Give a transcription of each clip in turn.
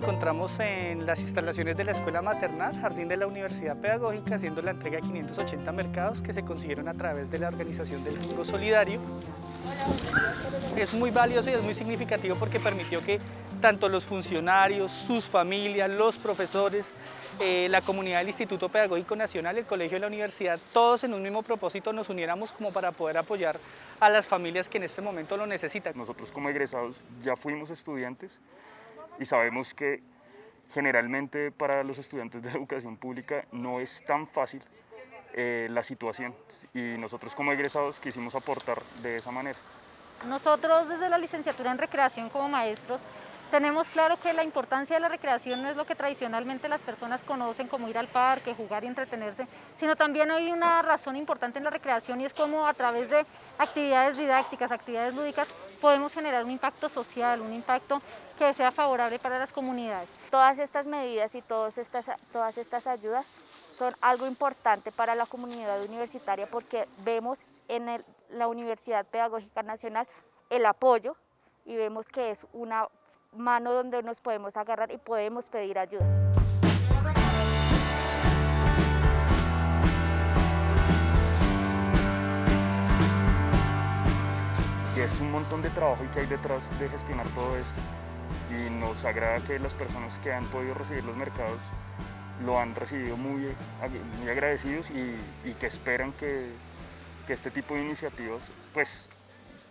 encontramos en las instalaciones de la Escuela Maternal, Jardín de la Universidad Pedagógica, haciendo la entrega de 580 mercados que se consiguieron a través de la organización del Bingo Solidario. Es muy valioso y es muy significativo porque permitió que tanto los funcionarios, sus familias, los profesores, eh, la comunidad del Instituto Pedagógico Nacional, el colegio de la universidad, todos en un mismo propósito nos uniéramos como para poder apoyar a las familias que en este momento lo necesitan. Nosotros como egresados ya fuimos estudiantes y sabemos que generalmente para los estudiantes de educación pública no es tan fácil eh, la situación y nosotros como egresados quisimos aportar de esa manera. Nosotros desde la licenciatura en recreación como maestros tenemos claro que la importancia de la recreación no es lo que tradicionalmente las personas conocen como ir al parque, jugar y entretenerse, sino también hay una razón importante en la recreación y es cómo a través de actividades didácticas, actividades lúdicas, podemos generar un impacto social, un impacto que sea favorable para las comunidades. Todas estas medidas y todas estas, todas estas ayudas son algo importante para la comunidad universitaria porque vemos en la Universidad Pedagógica Nacional el apoyo y vemos que es una mano donde nos podemos agarrar y podemos pedir ayuda. Es un montón de trabajo y que hay detrás de gestionar todo esto. Y nos agrada que las personas que han podido recibir los mercados lo han recibido muy, muy agradecidos y, y que esperan que, que este tipo de iniciativas pues,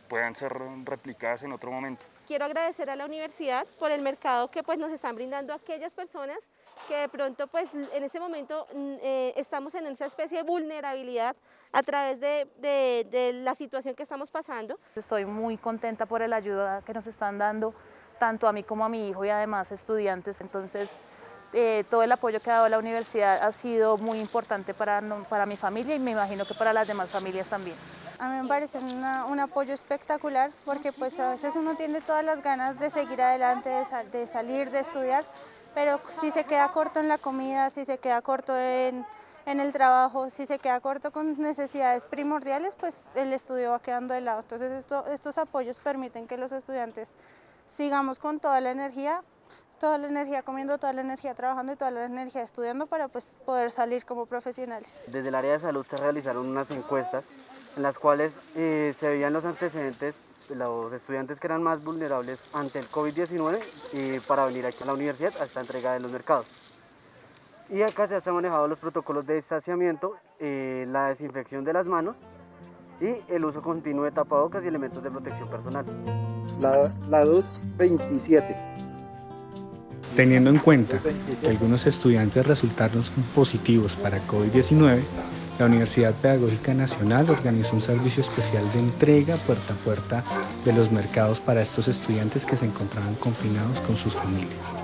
puedan ser replicadas en otro momento. Quiero agradecer a la universidad por el mercado que pues, nos están brindando aquellas personas que de pronto pues, en este momento mm, eh, estamos en esa especie de vulnerabilidad a través de, de, de la situación que estamos pasando. Estoy muy contenta por la ayuda que nos están dando tanto a mí como a mi hijo y además estudiantes. Entonces, eh, todo el apoyo que ha dado la universidad ha sido muy importante para, para mi familia y me imagino que para las demás familias también. A mí me parece un apoyo espectacular porque pues a veces uno tiene todas las ganas de seguir adelante, de, salir, de estudiar, pero si se queda corto en la comida, si se queda corto en, el trabajo, si se queda corto con necesidades primordiales, pues el estudio va quedando de lado. Entonces esto, estos apoyos permiten que los estudiantes sigamos con toda la energía, toda la energía comiendo, toda la energía trabajando y toda la energía estudiando para pues, poder salir como profesionales. Desde el área de salud se realizaron unas encuestas en las cuales eh, se veían los antecedentes de los estudiantes que eran más vulnerables ante el COVID-19 y para venir aquí a la universidad a esta entrega de los mercados. Y acá se han manejado los protocolos de distanciamiento, eh, la desinfección de las manos y el uso continuo de tapabocas y elementos de protección personal. La, la 227. Teniendo en cuenta que algunos estudiantes resultaron positivos para COVID-19, la Universidad Pedagógica Nacional organizó un servicio especial de entrega puerta a puerta de los mercados para estos estudiantes que se encontraban confinados con sus familias.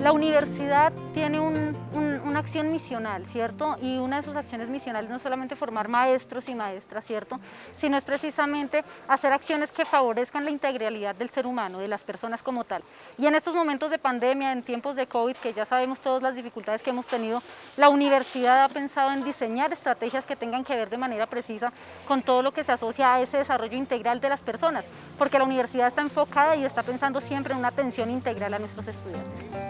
La universidad tiene una acción misional, ¿cierto? Y una de sus acciones misionales no es solamente formar maestros y maestras, ¿cierto? Sino es precisamente hacer acciones que favorezcan la integralidad del ser humano, de las personas como tal. Y en estos momentos de pandemia, en tiempos de COVID, que ya sabemos todas las dificultades que hemos tenido, la universidad ha pensado en diseñar estrategias que tengan que ver de manera precisa con todo lo que se asocia a ese desarrollo integral de las personas, porque la universidad está enfocada y está pensando siempre en una atención integral a nuestros estudiantes.